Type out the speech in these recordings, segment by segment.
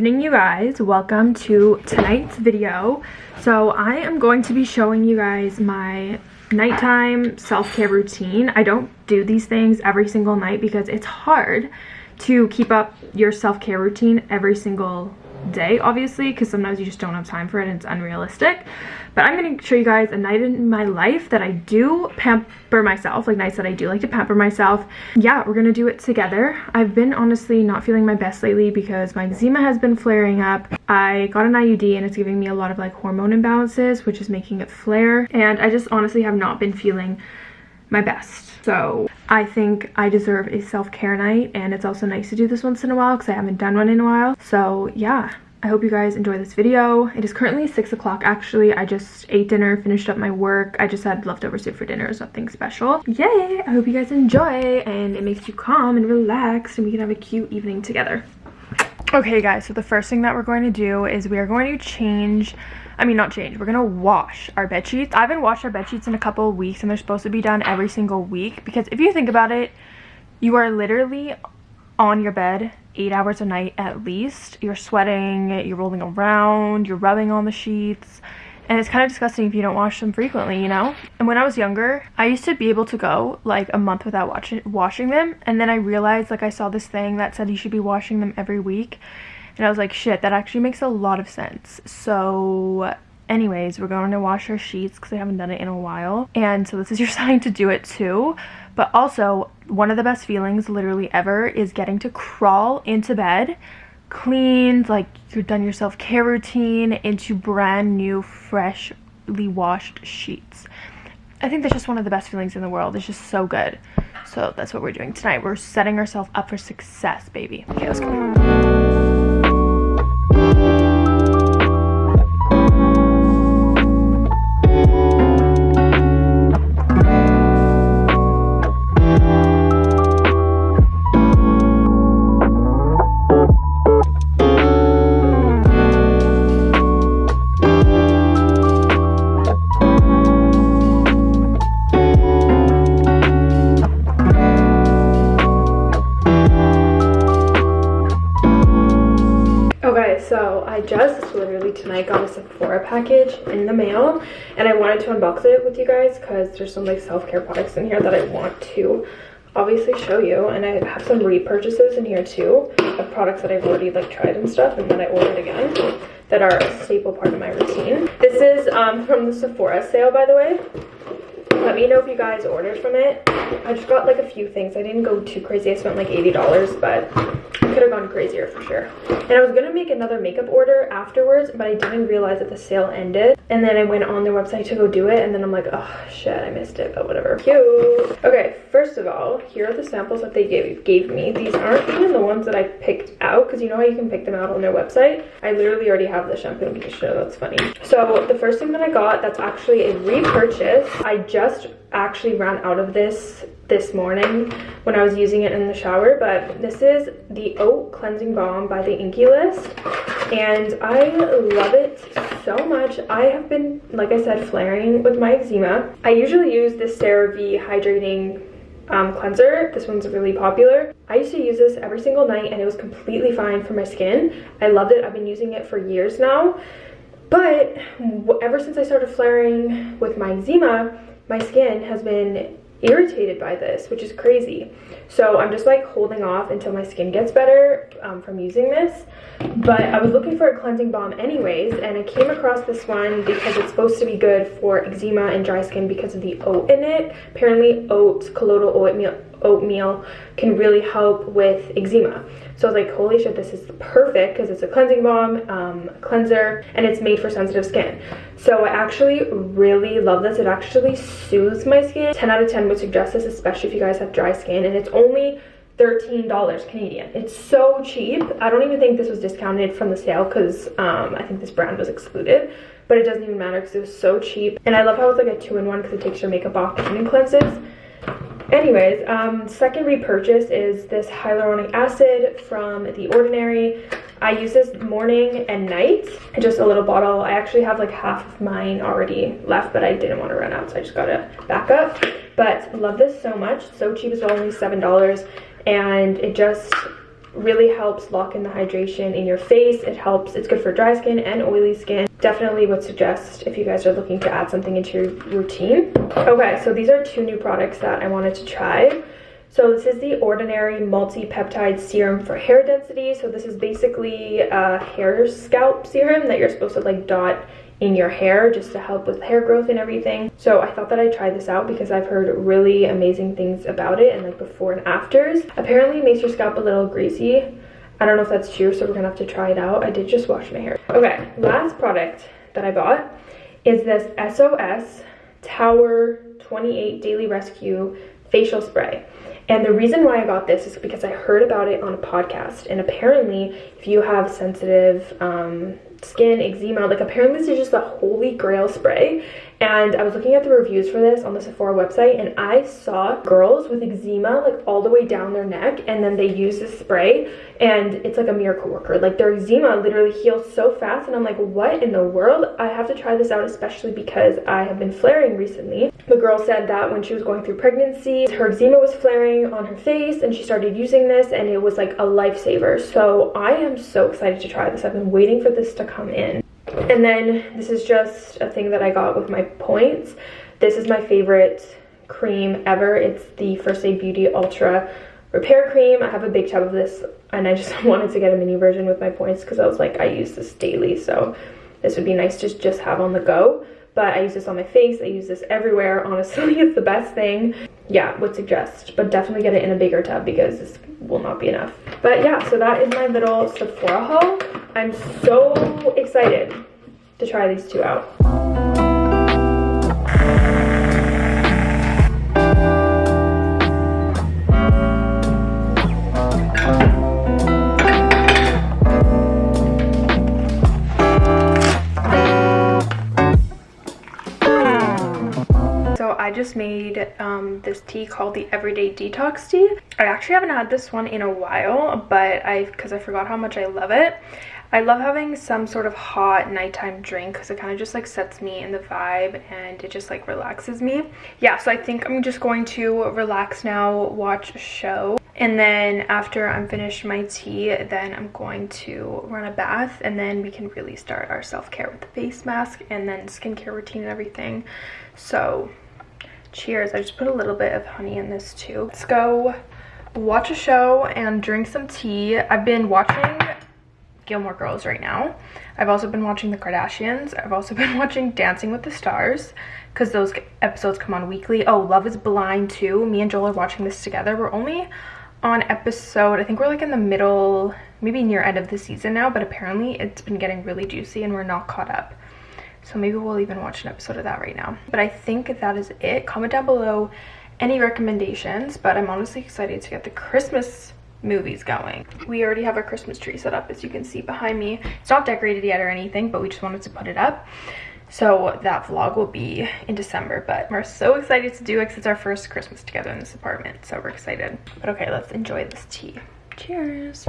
evening you guys. Welcome to tonight's video. So i am going to be showing you guys my nighttime self-care routine. I don't do these things every single night because it's hard to keep up your self-care routine every single day obviously because sometimes you just don't have time for it and it's unrealistic. But i'm going to show you guys a night in my life that i do pamper myself like nights that i do like to pamper myself. Yeah we're gonna do it together. I've been honestly not feeling my best lately because my eczema has been flaring up. I got an iud and it's giving me a lot of like hormone imbalances which is making it flare. And i just honestly have not been feeling my best so I think I deserve a self-care night and it's also nice to do this once in a while because I haven't done one in a while. So yeah, I hope you guys enjoy this video. It is currently 6 o'clock actually. I just ate dinner, finished up my work. I just had leftover soup for dinner, so nothing special. Yay! I hope you guys enjoy and it makes you calm and relaxed and we can have a cute evening together. Okay guys, so the first thing that we're going to do is we are going to change I mean, not change. We're gonna wash our bed sheets. I haven't washed our bed sheets in a couple of weeks, and they're supposed to be done every single week. Because if you think about it, you are literally on your bed eight hours a night at least. You're sweating, you're rolling around, you're rubbing on the sheets. And it's kind of disgusting if you don't wash them frequently, you know? And when I was younger, I used to be able to go like a month without watching, washing them. And then I realized, like I saw this thing that said you should be washing them every week. And I was like, shit, that actually makes a lot of sense. So anyways, we're going to wash our sheets because I haven't done it in a while. And so this is your sign to do it too. But also, one of the best feelings literally ever is getting to crawl into bed cleaned, like you've done your self-care routine into brand new, freshly washed sheets. I think that's just one of the best feelings in the world. It's just so good. So that's what we're doing tonight. We're setting ourselves up for success, baby. Okay, let's go. Tonight got a Sephora package in the mail and I wanted to unbox it with you guys because there's some like self-care products in here that I want to obviously show you and I have some repurchases in here too of products that I've already like tried and stuff and then I ordered again that are a staple part of my routine. This is um, from the Sephora sale by the way. Let me know if you guys ordered from it. I just got like a few things. I didn't go too crazy. I spent like $80 but I could have gone crazier for sure. And I was going to make another makeup order afterwards, but I didn't realize that the sale ended. And then I went on their website to go do it, and then I'm like, oh shit, I missed it, but whatever. Cute. Okay, first of all, here are the samples that they gave, gave me. These aren't even the ones that I picked out, because you know how you can pick them out on their website? I literally already have the shampoo and conditioner, that's funny. So the first thing that I got, that's actually a repurchase. I just actually ran out of this this morning when I was using it in the shower, but this is the Oat Cleansing Balm by the Inkey List, and I love it so much. I have been, like I said, flaring with my eczema. I usually use this CeraVe Hydrating um, cleanser. This one's really popular. I used to use this every single night and it was completely fine for my skin. I loved it. I've been using it for years now. But ever since I started flaring with my eczema, my skin has been irritated by this, which is crazy. So I'm just like holding off until my skin gets better um, from using this. But I was looking for a cleansing balm anyways, and I came across this one because it's supposed to be good for eczema and dry skin because of the oat in it. Apparently oat, colloidal oatmeal, oatmeal can really help with eczema. So I was like, holy shit, this is perfect because it's a cleansing balm, um, cleanser, and it's made for sensitive skin. So I actually really love this. It actually soothes my skin. 10 out of 10 would suggest this, especially if you guys have dry skin. And it's only $13 Canadian. It's so cheap. I don't even think this was discounted from the sale because um, I think this brand was excluded. But it doesn't even matter because it was so cheap. And I love how it's like a two-in-one because it takes your makeup off and cleanses. Anyways, um, second repurchase is this hyaluronic acid from The Ordinary. I use this morning and night, just a little bottle. I actually have like half of mine already left, but I didn't want to run out, so I just got a backup. But love this so much, so cheap as well, only $7. And it just really helps lock in the hydration in your face. It helps, it's good for dry skin and oily skin. Definitely would suggest if you guys are looking to add something into your routine. Okay, so these are two new products that I wanted to try. So this is the Ordinary Multi-Peptide Serum for Hair Density. So this is basically a hair scalp serum that you're supposed to like dot in your hair just to help with hair growth and everything. So I thought that I'd try this out because I've heard really amazing things about it and like before and afters. Apparently it makes your scalp a little greasy. I don't know if that's true, so we're gonna have to try it out. I did just wash my hair. Okay, last product that I bought is this SOS Tower 28 Daily Rescue Facial Spray. And the reason why I got this is because I heard about it on a podcast. And apparently, if you have sensitive um, skin, eczema. Like apparently this is just the holy grail spray. And I was looking at the reviews for this on the Sephora website and I saw girls with eczema like all the way down their neck and then they use this spray and it's like a miracle worker. Like their eczema literally heals so fast and I'm like, what in the world? I have to try this out especially because I have been flaring recently. The girl said that when she was going through pregnancy, her eczema was flaring on her face and she started using this and it was like a lifesaver. So I am so excited to try this. I've been waiting for this to come in. And then this is just a thing that I got with my points. This is my favorite cream ever. It's the First Aid Beauty Ultra Repair Cream. I have a big tub of this and I just wanted to get a mini version with my points because I was like, I use this daily. So this would be nice to just have on the go. But I use this on my face. I use this everywhere. Honestly, it's the best thing. Yeah, would suggest. But definitely get it in a bigger tub because this will not be enough. But yeah, so that is my little Sephora haul. I'm so excited to try these two out. Just made um, this tea called the Everyday Detox Tea. I actually haven't had this one in a while, but I, because I forgot how much I love it. I love having some sort of hot nighttime drink because it kind of just like sets me in the vibe and it just like relaxes me. Yeah, so I think I'm just going to relax now, watch a show. And then after I'm finished my tea, then I'm going to run a bath and then we can really start our self-care with the face mask and then skincare routine and everything. So cheers. I just put a little bit of honey in this too. Let's go watch a show and drink some tea. I've been watching Gilmore Girls right now. I've also been watching The Kardashians. I've also been watching Dancing with the Stars because those episodes come on weekly. Oh, Love is Blind too. Me and Joel are watching this together. We're only on episode, I think we're like in the middle, maybe near end of the season now, but apparently it's been getting really juicy and we're not caught up. So maybe we'll even watch an episode of that right now. But I think that is it. Comment down below any recommendations, but I'm honestly excited to get the Christmas movies going. We already have our Christmas tree set up as you can see behind me. It's not decorated yet or anything, but we just wanted to put it up. So that vlog will be in December, but we're so excited to do it because it's our first Christmas together in this apartment. So we're excited. But okay, let's enjoy this tea. Cheers.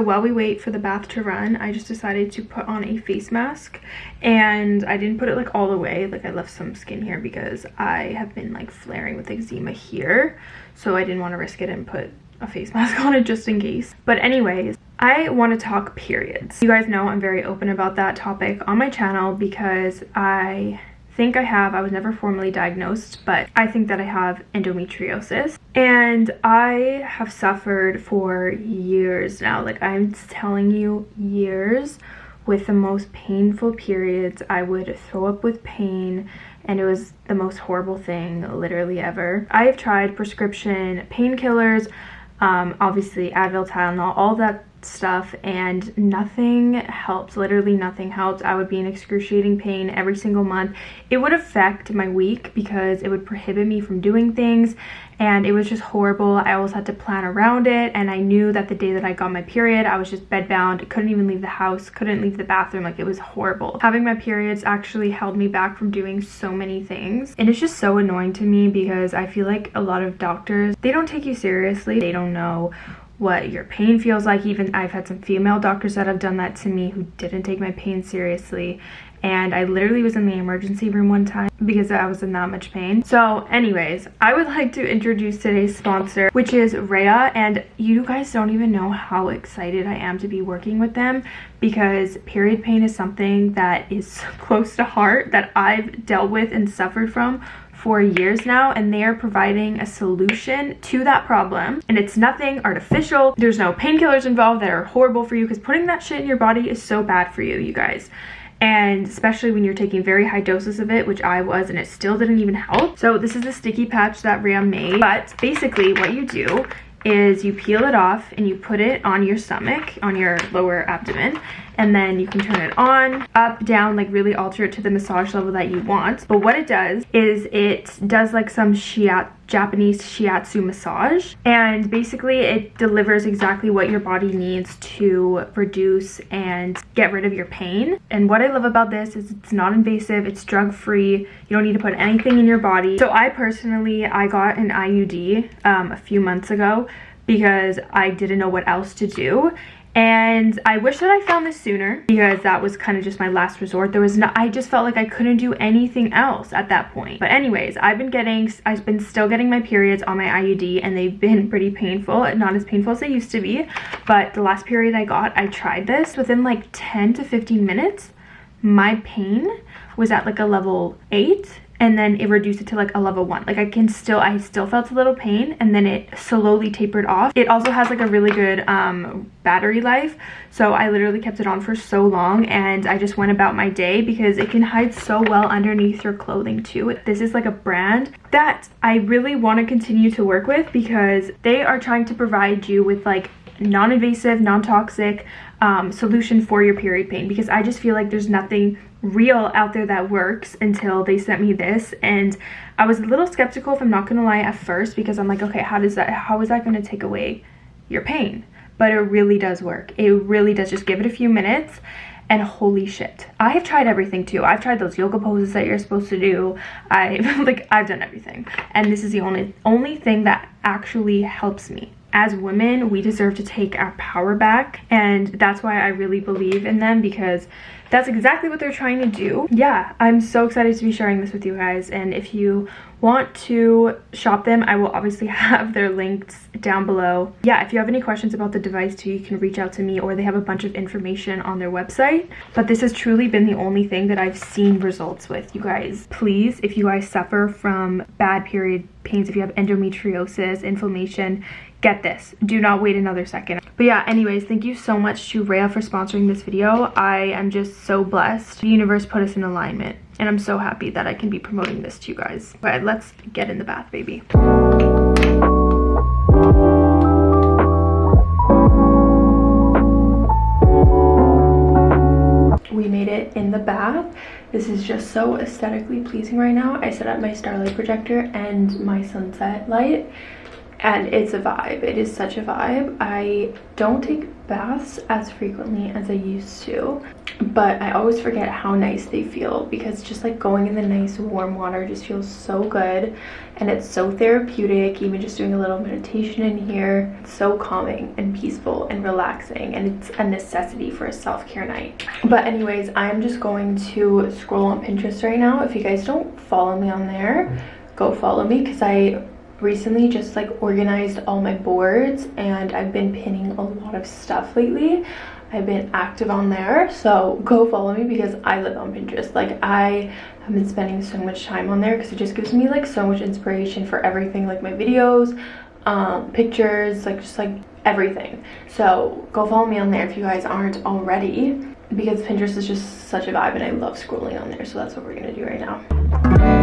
So while we wait for the bath to run, I just decided to put on a face mask and I didn't put it like all the way. Like I left some skin here because I have been like flaring with eczema here. So I didn't want to risk it and put a face mask on it just in case. But anyways, I want to talk periods. You guys know I'm very open about that topic on my channel because I think I have, I was never formally diagnosed, but I think that I have endometriosis. And I have suffered for years now. Like I'm telling you, years with the most painful periods. I would throw up with pain and it was the most horrible thing literally ever. I have tried prescription painkillers, um, obviously Advil, Tylenol, all that stuff and nothing helped literally nothing helped. I would be in excruciating pain every single month. It would affect my week because it would prohibit me from doing things and it was just horrible. I always had to plan around it and i knew that the day that i got my period i was just bedbound couldn't even leave the house couldn't leave the bathroom like it was horrible. Having my periods actually held me back from doing so many things and it's just so annoying to me because i feel like a lot of doctors they don't take you seriously they don't know what your pain feels like. Even I've had some female doctors that have done that to me who didn't take my pain seriously. And I literally was in the emergency room one time because I was in that much pain. So anyways, I would like to introduce today's sponsor, which is Rhea. And you guys don't even know how excited I am to be working with them because period pain is something that is close to heart that I've dealt with and suffered from for years now and they are providing a solution to that problem. And it's nothing artificial. There's no painkillers involved that are horrible for you because putting that shit in your body is so bad for you you guys. And especially when you're taking very high doses of it which i was and it still didn't even help. So this is a sticky patch that ram made. But basically what you do is you peel it off and you put it on your stomach on your lower abdomen and then you can turn it on, up, down, like really alter it to the massage level that you want. But what it does is it does like some shiatsu Japanese shiatsu massage and basically it delivers exactly what your body needs to reduce and get rid of your pain. And what I love about this is it's not invasive it's drug free you don't need to put anything in your body. So I personally I got an IUD um, a few months ago because I didn't know what else to do and I wish that I found this sooner because that was kind of just my last resort. There was no, I just felt like I couldn't do anything else at that point. But anyways, I've been getting, I've been still getting my periods on my IUD and they've been pretty painful. Not as painful as they used to be, but the last period I got, I tried this within like 10 to 15 minutes. My pain was at like a level 8 and then it reduced it to like a level one. Like i can still i still felt a little pain and then it slowly tapered off. It also has like a really good um battery life so i literally kept it on for so long and i just went about my day because it can hide so well underneath your clothing too. This is like a brand that i really want to continue to work with because they are trying to provide you with like non-invasive non-toxic um, solution for your period pain because I just feel like there's nothing real out there that works until they sent me this. And I was a little skeptical if I'm not gonna lie at first because I'm like okay how does that how is that gonna take away your pain? But it really does work. It really does. Just give it a few minutes and holy shit. I have tried everything too. I've tried those yoga poses that you're supposed to do. I've like i've done everything. And this is the only only thing that actually helps me. As women, we deserve to take our power back. And that's why I really believe in them because that's exactly what they're trying to do. Yeah, I'm so excited to be sharing this with you guys. And if you want to shop them, I will obviously have their links down below. Yeah, if you have any questions about the device too, you can reach out to me or they have a bunch of information on their website. But this has truly been the only thing that I've seen results with, you guys. Please, if you guys suffer from bad period pains, if you have endometriosis, inflammation, get this do not wait another second but yeah anyways thank you so much to Rhea for sponsoring this video i am just so blessed. The universe put us in alignment and i'm so happy that i can be promoting this to you guys. But let's get in the bath baby. We made it in the bath. This is just so aesthetically pleasing right now. I set up my starlight projector and my sunset light and it's a vibe. It is such a vibe. I don't take baths as frequently as i used to but i always forget how nice they feel because just like going in the nice warm water just feels so good and it's so therapeutic even just doing a little meditation in here. It's so calming and peaceful and relaxing and it's a necessity for a self-care night. But anyways i'm just going to scroll on pinterest right now. If you guys don't follow me on there go follow me because i recently just like organized all my boards and I've been pinning a lot of stuff lately I've been active on there. So go follow me because I live on Pinterest. Like I have been spending so much time on there because it just gives me like so much inspiration for everything like my videos, um, pictures, like just like everything. So go follow me on there if you guys aren't already because Pinterest is just such a vibe and I love scrolling on there. So that's what we're gonna do right now.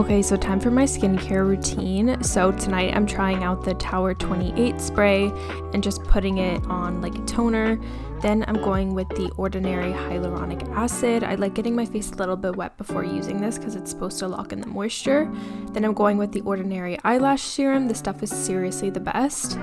Okay, so time for my skincare routine. So tonight I'm trying out the Tower 28 spray and just putting it on like a toner. Then I'm going with the Ordinary Hyaluronic Acid. I like getting my face a little bit wet before using this because it's supposed to lock in the moisture. Then I'm going with the Ordinary Eyelash Serum. This stuff is seriously the best.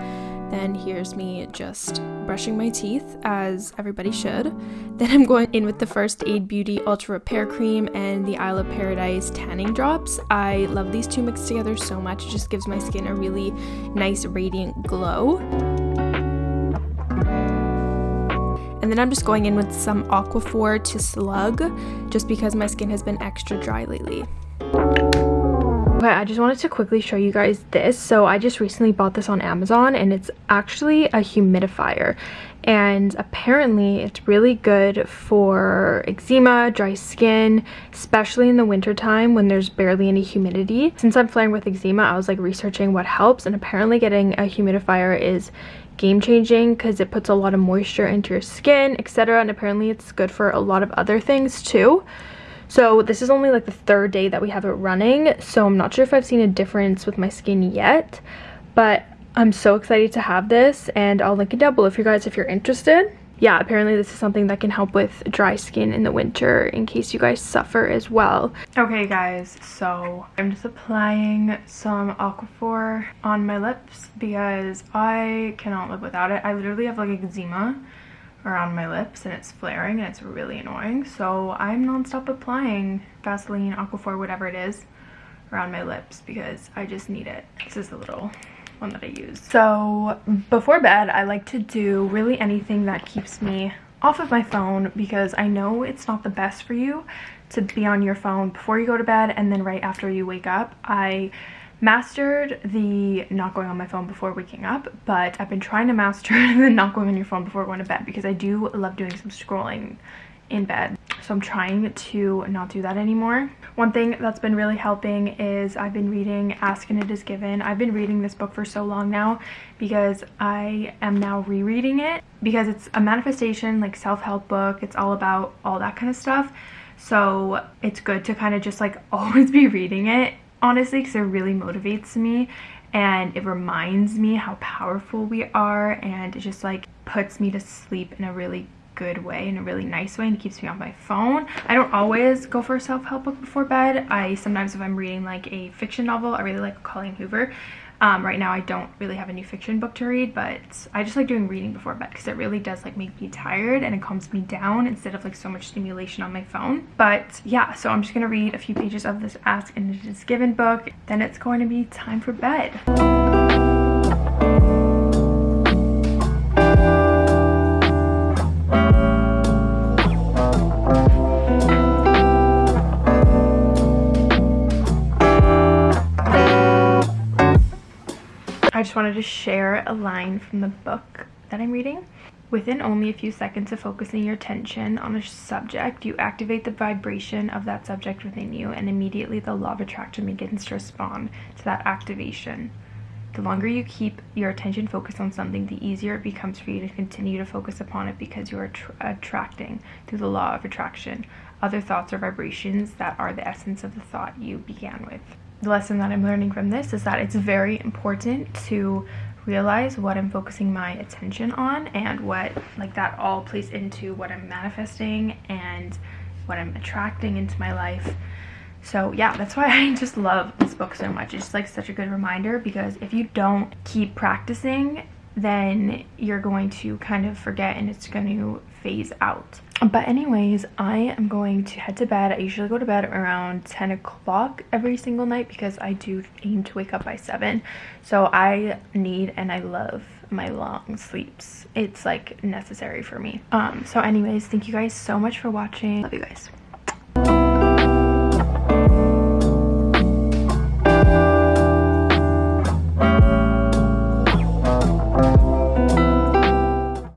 Then here's me just brushing my teeth as everybody should. Then I'm going in with the First Aid Beauty Ultra Repair Cream and the Isle of Paradise Tanning Drops. I love these two mixed together so much. It just gives my skin a really nice radiant glow. And then I'm just going in with some Aquaphor to slug just because my skin has been extra dry lately. Okay, I just wanted to quickly show you guys this. So I just recently bought this on Amazon and it's actually a humidifier. And apparently it's really good for eczema, dry skin, especially in the wintertime when there's barely any humidity. Since I'm flaring with eczema, I was like researching what helps and apparently getting a humidifier is game changing because it puts a lot of moisture into your skin, etc. And apparently it's good for a lot of other things too. So this is only like the third day that we have it running. So I'm not sure if I've seen a difference with my skin yet. But I'm so excited to have this and I'll link it down below for you guys if you're interested. Yeah, apparently this is something that can help with dry skin in the winter in case you guys suffer as well. Okay guys, so I'm just applying some Aquaphor on my lips because I cannot live without it. I literally have like eczema around my lips and it's flaring and it's really annoying. So I'm nonstop applying Vaseline, Aquaphor, whatever it is around my lips because I just need it. This is the little one that I use. So before bed, I like to do really anything that keeps me off of my phone because I know it's not the best for you to be on your phone before you go to bed and then right after you wake up. I mastered the not going on my phone before waking up but i've been trying to master the not going on your phone before going to bed because i do love doing some scrolling in bed. So i'm trying to not do that anymore. One thing that's been really helping is i've been reading ask and it is given. I've been reading this book for so long now because i am now rereading it because it's a manifestation like self-help book. It's all about all that kind of stuff. So it's good to kind of just like always be reading it honestly because it really motivates me and it reminds me how powerful we are and it just like puts me to sleep in a really good way in a really nice way and keeps me on my phone. I don't always go for a self-help book before bed. I sometimes if i'm reading like a fiction novel i really like colleen hoover um, right now I don't really have a new fiction book to read, but I just like doing reading before bed because it really does like make me tired and it calms me down instead of like so much stimulation on my phone. But yeah, so I'm just going to read a few pages of this Ask and It Is Given book. Then it's going to be time for bed. I just wanted to share a line from the book that I'm reading. Within only a few seconds of focusing your attention on a subject, you activate the vibration of that subject within you, and immediately the law of attraction begins to respond to that activation. The longer you keep your attention focused on something, the easier it becomes for you to continue to focus upon it because you are attracting through the law of attraction other thoughts or vibrations that are the essence of the thought you began with the lesson that I'm learning from this is that it's very important to realize what I'm focusing my attention on and what like that all plays into what I'm manifesting and what I'm attracting into my life. So yeah, that's why I just love this book so much. It's just like such a good reminder because if you don't keep practicing then you're going to kind of forget and it's going to phase out. But anyways, I am going to head to bed. I usually go to bed around 10 o'clock every single night because I do aim to wake up by 7. So I need and I love my long sleeps. It's like necessary for me. Um, so anyways, thank you guys so much for watching. Love you guys.